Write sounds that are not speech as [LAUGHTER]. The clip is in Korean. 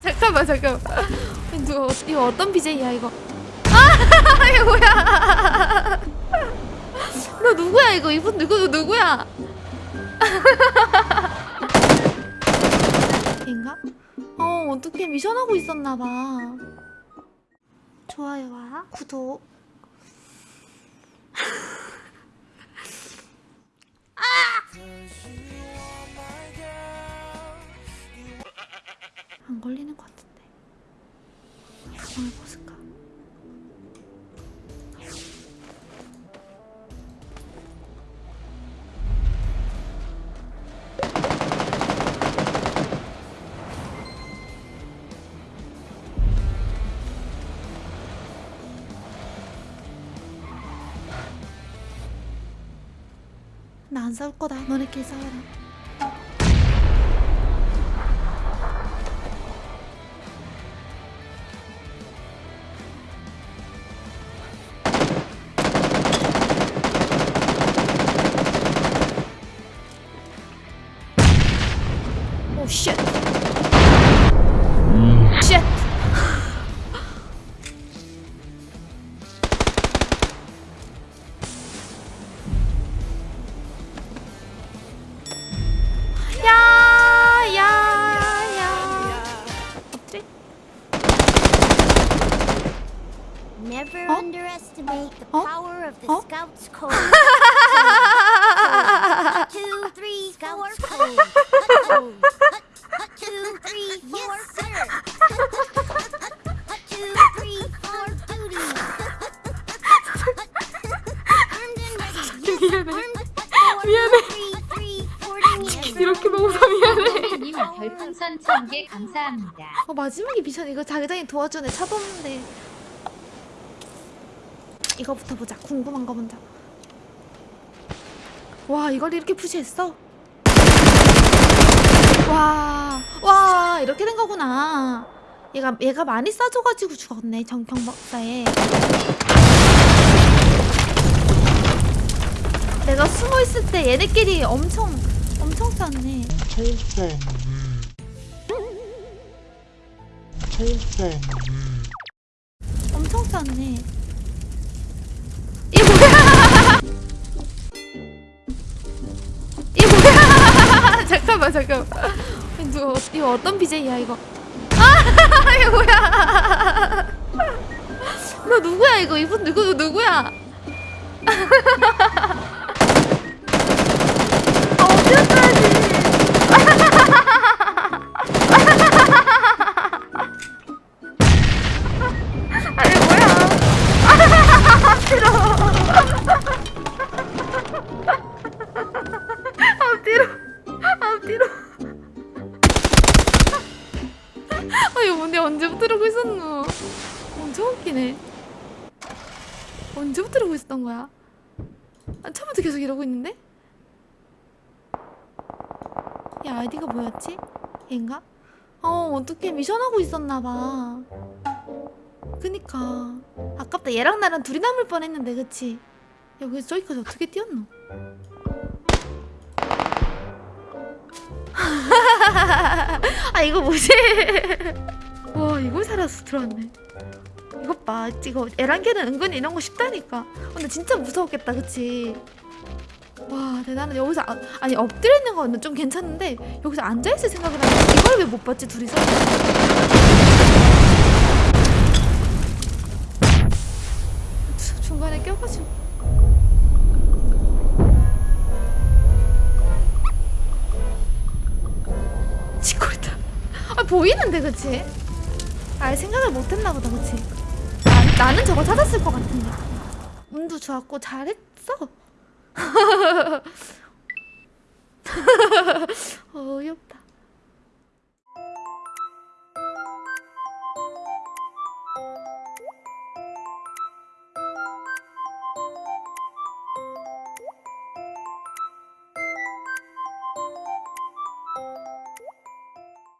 잠깐만 잠깐만. 어- 이거 어떤 BJ야 이거? 아 [LAUGHS] 이거 뭐야? [LAUGHS] 너 누구야 이거? 이분 누구 누구야? 인가? 어 어떻게 미션하고 있었나봐. 좋아요와 구독 안 걸리는 것 같은데 가방을 벗을까? 나 안 싸울 거다. 너네끼리 싸워라. shit. Mm. Shit. Never huh? underestimate the huh? power of the huh? Scout's Code. [LAUGHS] 이렇게 먹어서 미안해. 님 별풍선 1000개 감사합니다. 어, 마지막에 미션 이거 자기장이 도와주네. 차도 없는데. 이거부터 보자. 궁금한 거 먼저. 와, 이걸 이렇게 푸시했어? 와, 와, 이렇게 된 거구나. 얘가, 얘가 많이 싸줘가지고 죽었네. 정평 박사에. 내가 숨어 있을 때 얘네끼리 엄청, 엄청 쌌네. 엄청 쌌네. 이게 뭐야? 이게 뭐야? [LAUGHS] 잠깐만 잠깐만. 이거, 이거 어떤 BJ야 이거? 아 [LAUGHS] 이게 뭐야? 너 누구야 이거? 이분 누구 누구야? [LAUGHS] 아 어디였어 아 이거 뭔데 언제부터 이러고 있었노 엄청 웃기네 언제부터 이러고 있었던 거야 아, 처음부터 계속 이러고 있는데 야 아이디가 뭐였지? 얘인가? 어 어떻게 미션하고 있었나봐 그니까 아깝다 얘랑 나랑 둘이 남을 뻔했는데 그치? 여기 저기까지 어떻게 뛰었노? 아 이거 뭐지? [LAUGHS] 와 이걸 살아서 들어왔네 이것 봐 이거 에란게는 은근히 이런 거 쉽다니까 근데 진짜 무서웠겠다 그치? 와 대단해 여기서 아, 아니 엎드려 있는 거는 좀 괜찮은데 여기서 앉아있을 생각을 하면 이걸 왜 못 봤지 둘이서? 주- 중간에 껴가지고 보이는데 그치? 아 생각을 못했나 보다 그치? 나, 나는 저거 찾았을 것 같은데 운도 좋았고 잘했어 [LAUGHS] 어이없다